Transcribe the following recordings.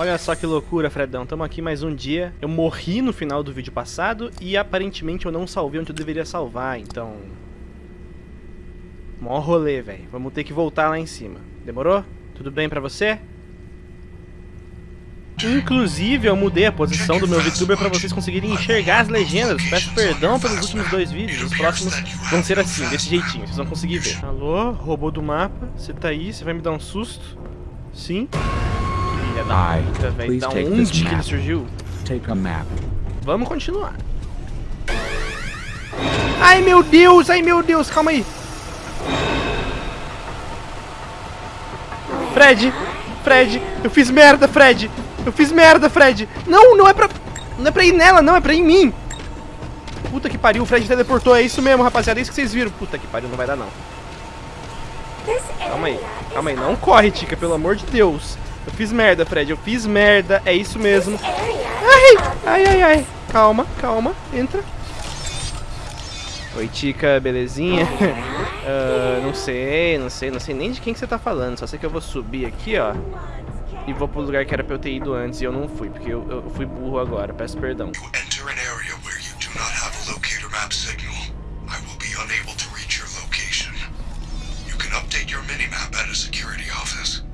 Olha só que loucura, Fredão. Tamo aqui mais um dia. Eu morri no final do vídeo passado e aparentemente eu não salvei onde eu deveria salvar, então... Mó rolê, velho. Vamos ter que voltar lá em cima. Demorou? Tudo bem pra você? Inclusive, eu mudei a posição do meu VTuber para vocês conseguirem enxergar as legendas. Peço perdão pelos últimos dois vídeos. Os próximos vão ser assim, desse jeitinho. Vocês vão conseguir ver. Alô, robô do mapa. Você tá aí? Você vai me dar um susto? Sim? Filha da puta, velho. Da onde que ele surgiu? Take a map. Vamos continuar. Ai, meu Deus! Ai, meu Deus! Calma aí. Fred! Fred! Eu fiz merda, Fred! Eu fiz merda, Fred! Não, não é pra... Não é pra ir nela, não, é pra ir em mim! Puta que pariu, o Fred teleportou, é isso mesmo, rapaziada, é isso que vocês viram. Puta que pariu, não vai dar não. Calma aí, calma aí, não corre, Tica, pelo amor de Deus. Eu fiz merda, Fred, eu fiz merda, é isso mesmo. Ai, ai, ai, ai. Calma, calma, entra. Oi, Tica, belezinha? uh, não sei, não sei, não sei nem de quem que você tá falando, só sei que eu vou subir aqui, ó. E vou pro lugar que era pra eu ter ido antes e eu não fui, porque eu, eu fui burro agora, peço perdão.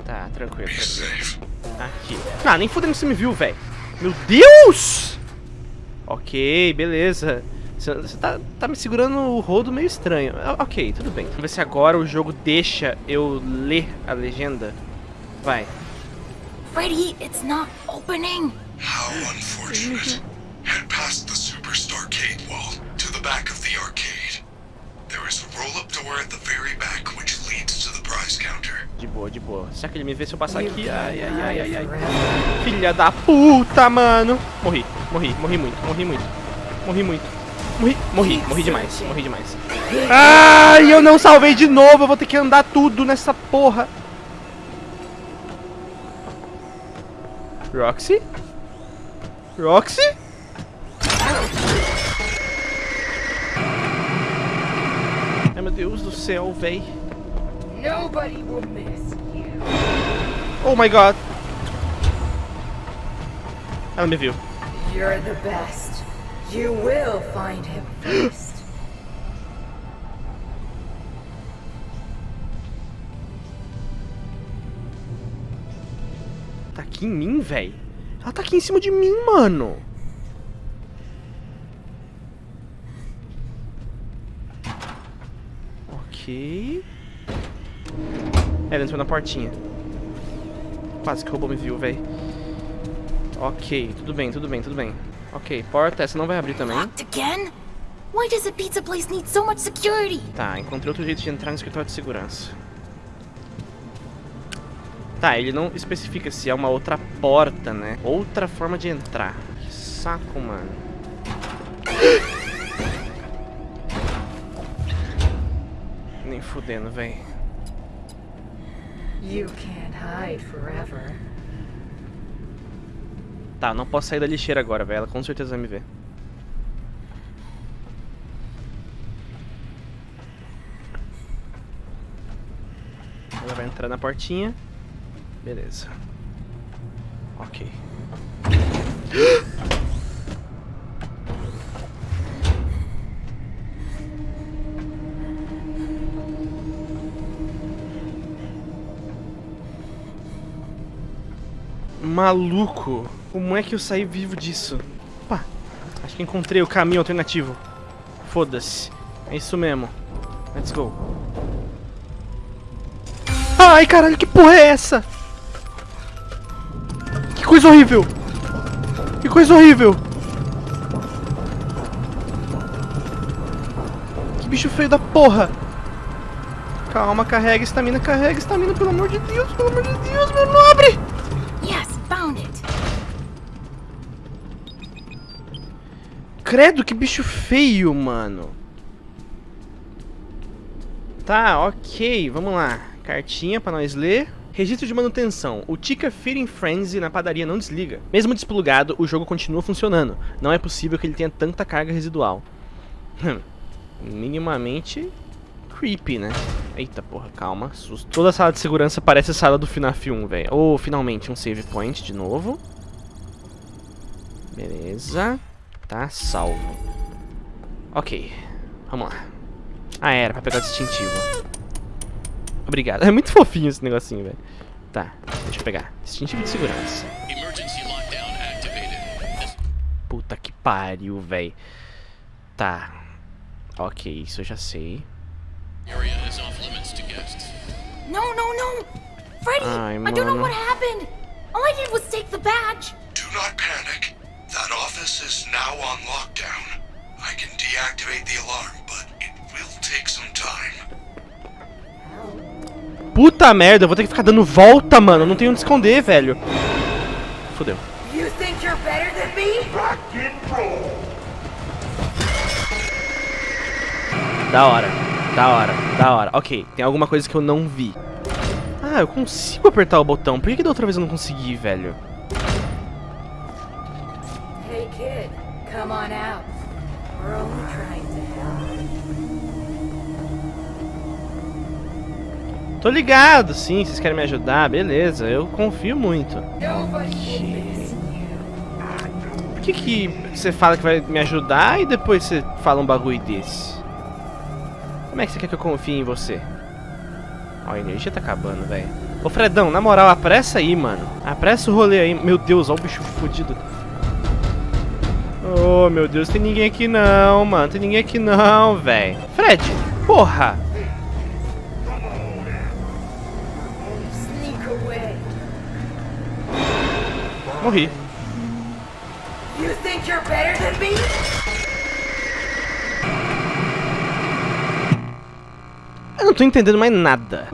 Tá, tranquilo. Aqui. Ah, nem fudendo que você me viu, velho. Meu Deus! Ok, beleza. Você tá, tá me segurando o rodo meio estranho. Ah, Ok, tudo bem. Vamos ver se agora o jogo deixa eu ler a legenda. Vai. Freddy, it's not opening. How unfortunate. Head past the Superstar Arcade wall to the back of the arcade. De boa, de boa. Será que ele me vê se eu passar aqui? Ai, ai, ai, ai, ai. Filha da puta, mano. Morri, morri, morri muito, morri muito. Morri muito. Morri, morri, morri demais, morri demais. Ai, eu não salvei de novo. Eu vou ter que andar tudo nessa porra. Roxy? Roxy? Ai, meu Deus do céu, véi. Nobody will miss you. Oh my god. Ela me viu. You're the best. You will find him first. Tá aqui em mim, véi. Ela tá aqui em cima de mim, mano. Ok. Ela entrou na portinha. Quase que o robô me viu, véi. Ok, tudo bem, tudo bem, tudo bem. Ok, porta, essa não vai abrir também. Why does a pizza place need so much security? Tá, encontrei outro jeito de entrar no escritório de segurança. Tá, ele não especifica se é uma outra porta, né? Outra forma de entrar. Que saco, mano. Nem fudendo, véi. You can't hide forever. Tá, não posso sair da lixeira agora, velho. Ela com certeza vai me ver. Ela vai entrar na portinha. Beleza. Ok. Maluco, como é que eu saí vivo disso? Opa, acho que encontrei o caminho alternativo. Foda-se, é isso mesmo. Let's go. Ai, caralho, que porra é essa? Que coisa horrível! Que coisa horrível! Que bicho feio da porra! Calma, carrega estamina, carrega estamina, pelo amor de Deus, pelo amor de Deus, meu nobre! Credo, que bicho feio, mano. Tá, ok, vamos lá. Cartinha pra nós ler. Registro de manutenção. O Tika Feeding Frenzy na padaria não desliga. Mesmo desplugado, o jogo continua funcionando. Não é possível que ele tenha tanta carga residual. Minimamente creepy, né? Eita porra, calma, susto. Toda a sala de segurança parece a sala do FNAF 1, velho. Oh, finalmente, um save point de novo. Beleza. Tá salvo. Ok, vamos lá. Ah, era pra pegar o distintivo. Obrigado. É muito fofinho esse negocinho, velho. Tá, deixa eu pegar. Distintivo de segurança. Emergency lockdown activated. Puta que pariu, velho. Tá. Ok, isso eu já sei. This area is off limits to guests. No, no, no! Freddy! Ai, I don't know mano. what happened! All I did was take the badge! Do not panic. That office is now on lockdown. I can deactivate the alarm, but it will take some time. Puta merda, eu vou ter que ficar dando volta, mano. Eu não tenho onde esconder, velho. Fudeu. You think you're better than me? Da hora, da hora, da hora. Ok, tem alguma coisa que eu não vi. Ah, eu consigo apertar o botão. Por que, que da outra vez eu não consegui, velho? Tô ligado, sim. Vocês querem me ajudar? Beleza, eu confio muito. Por que, que você fala que vai me ajudar e depois você fala um bagulho desse? Como é que você quer que eu confie em você? Ó, a energia tá acabando, velho. Ô, Fredão, na moral, apressa aí, mano. Apressa o rolê aí. Meu Deus, ó o bicho fudido. Oh, meu Deus, tem ninguém aqui não, mano. Tem ninguém aqui não, velho. Fred, porra. Morri. You think you're better than me? Eu não tô entendendo mais nada.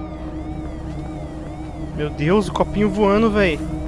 Meu Deus, o copinho voando, velho.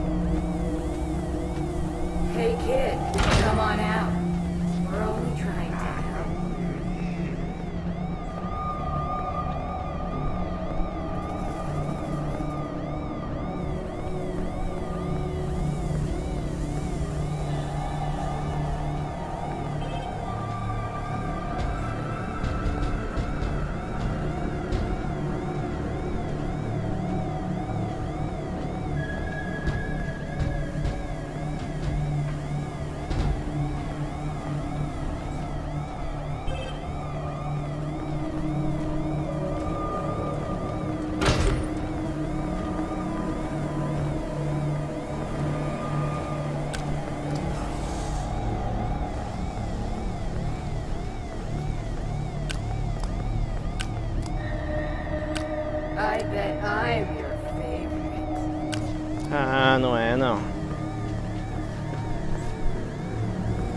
Ah, não é, não.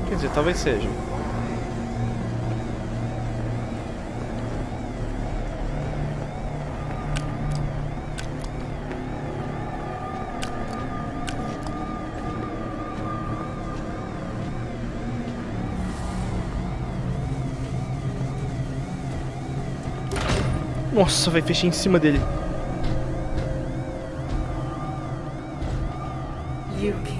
Quer dizer, talvez seja. Nossa, vai fechar em cima dele. You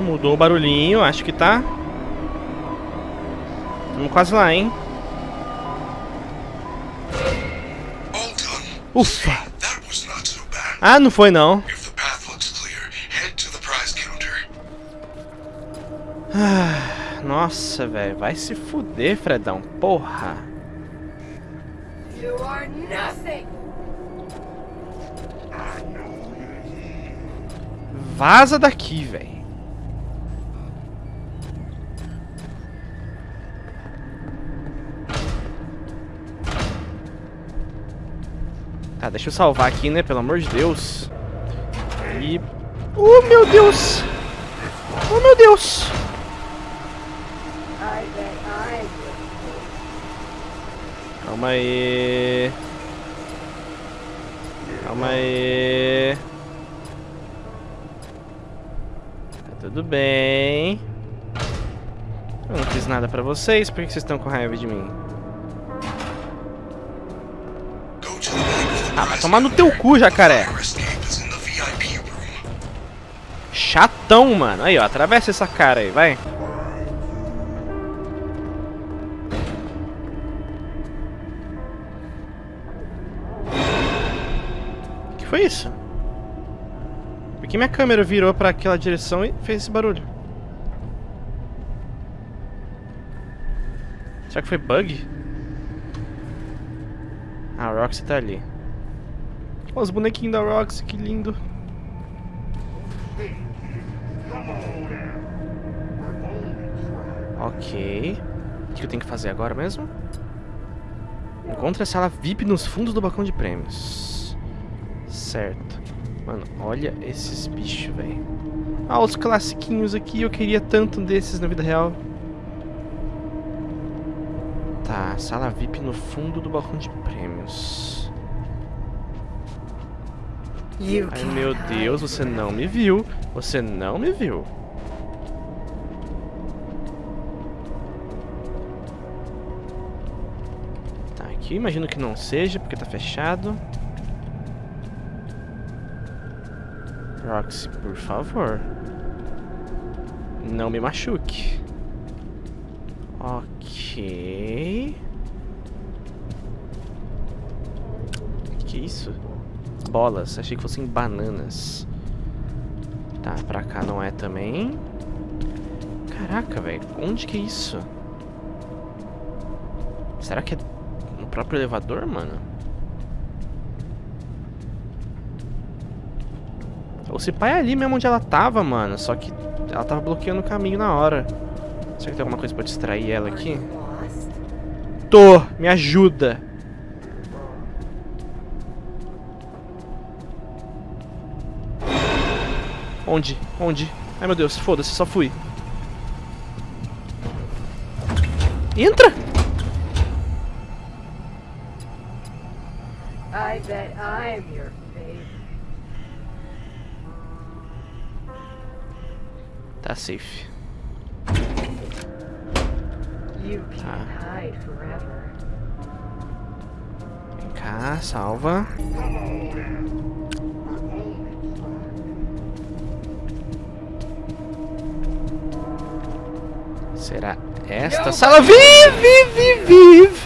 Mudou o barulhinho, acho que tá. Vamos quase lá, hein? Ufa! Ah, não foi não. Counter. Nossa, velho, vai se fuder, Fredão. Porra. You are nothing. Vaza daqui, velho. Tá, deixa eu salvar aqui, né? Pelo amor de Deus. E... Oh, meu Deus! Oh, meu Deus! Calma aí. Calma aí. Tá tudo bem. Eu não fiz nada pra vocês, por que vocês estão com raiva de mim? Ah, vai tomar no teu cu, jacaré. Chatão, mano. Aí, ó, atravessa essa cara aí, vai. O que foi isso? Por que minha câmera virou pra aquela direção e fez esse barulho? Será que foi bug? Ah, a Roxy tá ali. Olha os bonequinhos da Roxy, que lindo. Ok. O que eu tenho que fazer agora mesmo? Encontre a sala VIP nos fundos do balcão de prêmios. Certo. Mano, olha esses bichos, velho. Ah, os classiquinhos aqui. Eu queria tanto desses na vida real. Tá, sala VIP no fundo do balcão de prêmios. Ai meu Deus, você não me viu. Você não me viu. Tá, aqui imagino que não seja, porque tá fechado. Roxy, por favor. Não me machuque. Ok. Que isso? Bolas, achei que fossem bananas. Tá, pra cá não é também. Caraca, velho, onde que é isso? Será que é no próprio elevador, mano? Ou se pai é ali mesmo onde ela tava, mano. Só que ela tava bloqueando o caminho na hora. Será que tem alguma coisa pra distrair ela aqui? Tô, me ajuda. Onde? Onde? Ai meu Deus, foda-se, só fui. Entra! I bet I'm your. Tá safe. You can't hide forever. Vem cá, salva. Será esta sala? Vive, vive, vive!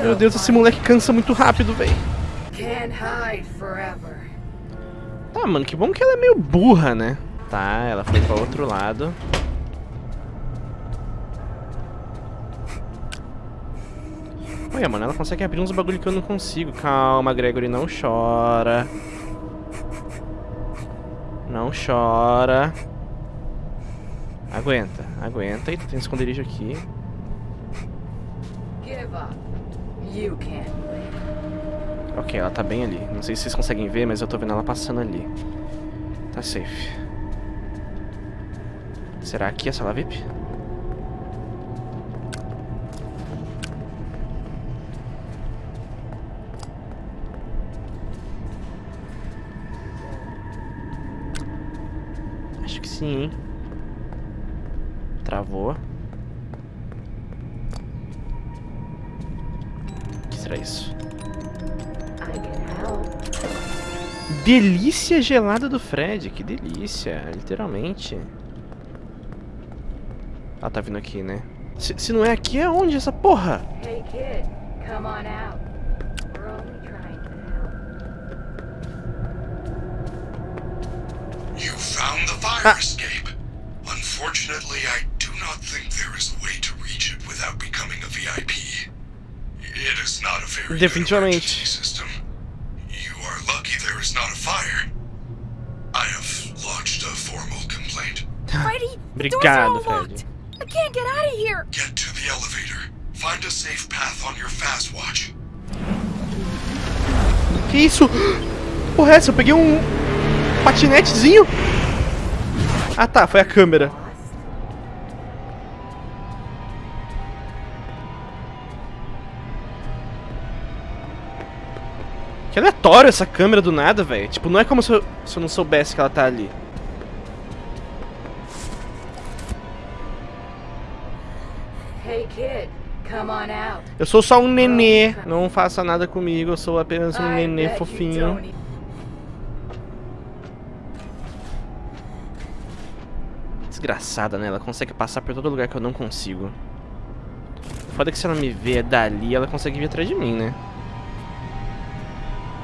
Meu Deus, esse moleque cansa muito rápido, velho. Tá, mano, que bom que ela é meio burra, né? Tá, ela foi pra outro lado. Olha, mano, ela consegue abrir uns bagulho que eu não consigo. Calma, Gregory, não chora. Não chora. Aguenta, aguenta. Eita, tem um esconderijo aqui. Ok, ela tá bem ali. Não sei se vocês conseguem ver, mas eu tô vendo ela passando ali. Tá safe. Será aqui a sala VIP? Sim, hein? Travou. O que será isso? Delícia gelada do Fred, que delícia, literalmente. Ela tá vindo aqui, né? Se, se não é aqui, é onde essa porra? Hey kid, come on out. You found the fire escape. Unfortunately, I do not think there is a way to reach it without becoming a VIP. It is not a very good Definitivamente. emergency system. You are lucky there is not a fire. I have lodged a formal complaint. Freddy, the doors are Obrigado, all locked. I can't get out of here. Get to the elevator. Find a safe path on your fast watch. Que isso? Porra, é essa? Eu peguei um patinetezinho. Ah tá, foi a câmera. Que aleatório essa câmera do nada, velho. Tipo, não é como se eu, se eu não soubesse que ela tá ali. Hey kid, come on out. Eu sou só um nenê. Não faça nada comigo, eu sou apenas um nenê fofinho. Desgraçada, né? Ela consegue passar por todo lugar que eu não consigo. Foda que se ela me vê dali, ela consegue vir atrás de mim, né?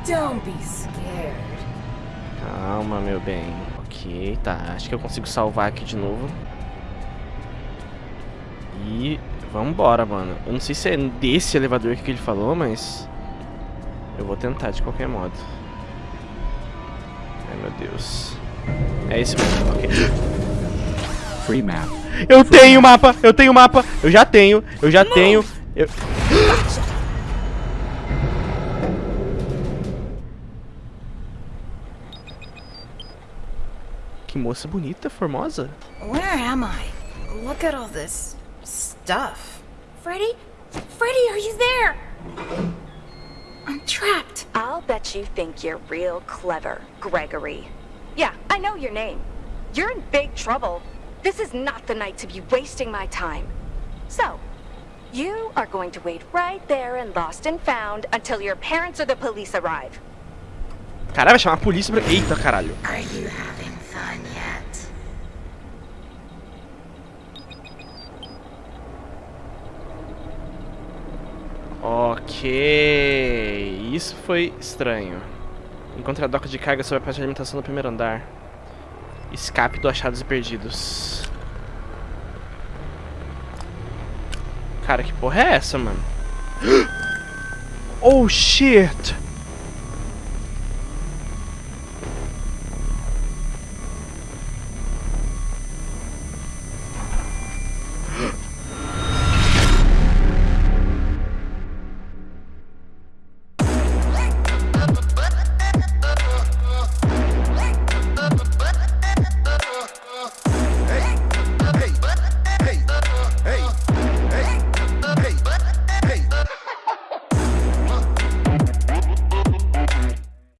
Don't be scared. Calma, meu bem. Ok, tá. Acho que eu consigo salvar aqui de novo. E vambora, mano. Eu não sei se é desse elevador que ele falou, mas... Eu vou tentar de qualquer modo. Ai, meu Deus. É esse mesmo, ok. Free map. Eu tenho mapa, eu tenho mapa, eu já tenho, eu já tenho. Eu... Que moça bonita, formosa. Where am I? Look at all this stuff. Freddy? Freddy, are you there? I'm trapped. I'll bet you think you're real clever, Gregory. Yeah, I know your name. You're in big trouble. This is not the night to be wasting my time. So, you are going to wait right there in Lost and Found until your parents or the police arrive. Caralho, vai chamar a polícia pra... Eita, caralho. Are you having fun yet? Ok, isso foi estranho. Encontre a doca de carga sobre a parte de alimentação do primeiro andar. Escape do achados e perdidos. Cara, que porra é essa, mano? Oh, shit!